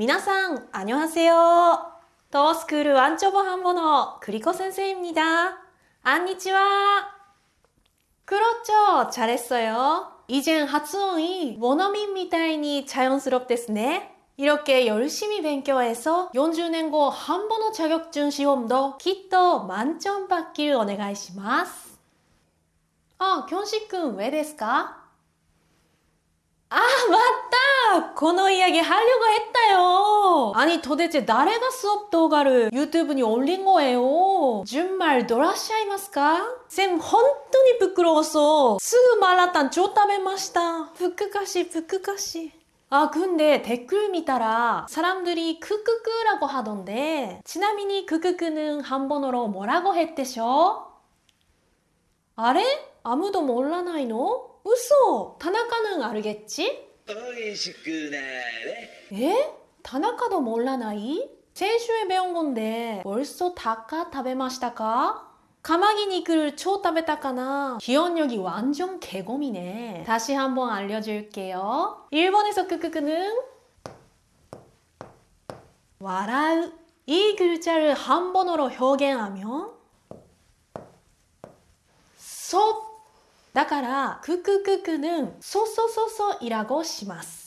미나상 안녕하세요. 더스쿨 완초보 한번어 그리코 선생입니다. 안니치와. 그렇죠. 잘했어요. 이젠発音이 원어민 みたいに 자연스럽ですね. 이렇게 열심히勉強해서 40年後 한번어 자격증 시험도 きっと 만점 받길 お願いします. 아, 견식君 왜 ですか? 아, 맞다! この 이야기 하려고 했다 요. 아니, 도대체 誰が 수업動画를 유튜브에 올린 거예요? 정말 놀라시아이마스까? 쌤, 本当に 부끄러웠어. すぐ 말랐단 쫓다배마시다. 부끄가시, 부끄가시. 아, 근데 댓글 見た 라 사람들이 크크크라고 하던데, ちなみに 크크크는 한번어로 뭐라고 했대셔? 아래? 아무도 몰라나이노? 웃어! 타나카는 알겠지? 美味しくなれ 에? 타나카도 몰라나이? 先週에 배운 건데 벌써 다카 食べましたか? 가마기니크를 초 食べたかな? 기억력이 완전 개곰이네. 다시 한번 알려줄게요. 일본에서 크크크는 笑う. 이 글자를 한 번으로 표현하면 そだから、クククク는 소소소소이라고 します。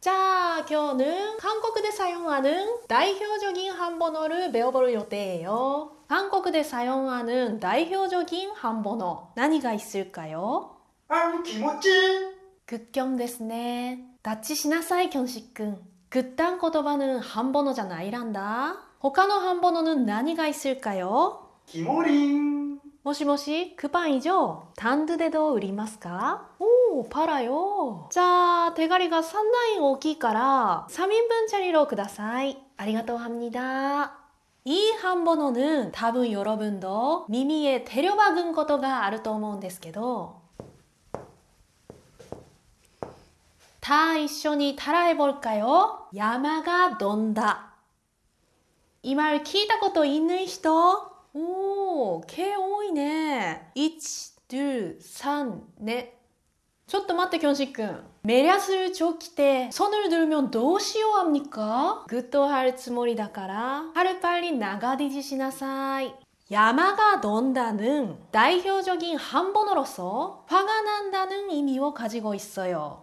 자, 今日는 한국에 사용하는 대표적인 한번어를 배워볼 예정이에요. 한국에 사용하는 대표적인 한번어 何が 있을까요? 아우 김어찌 극경 ですね. 다치시나사이 견식君. 그딴 言葉는 한번어자 나이란다. 他の 한번어는 何が 있을까요? 김오링 もしもし、クパン以上、単独でどう売りますかおー、パラよ。じゃあ、手狩りが3段大きいから、3人分チャリロください。ありがとう합니다。이 한번어는 답은 여러분도耳에 데려박은 것가 あると思うんですけど、다一緒に 따라해볼까요? 야마가 논다. 이 말 聞いたこと있는人? 오, 개 多いね. 1, 2, 3, 4. ちょっと待って、キョンシックン。メリャスルチョキて、손을 들면 どうしよう합니까? 굿도할つもりだから, 하루 빨리 나가디지 시나사이. 야마가 논다는 대표적인 한번어로서 화가 난다는 의미を가지고 있어요.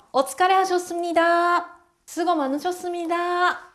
お疲れ하셨습니다. 수고 많으셨습니다.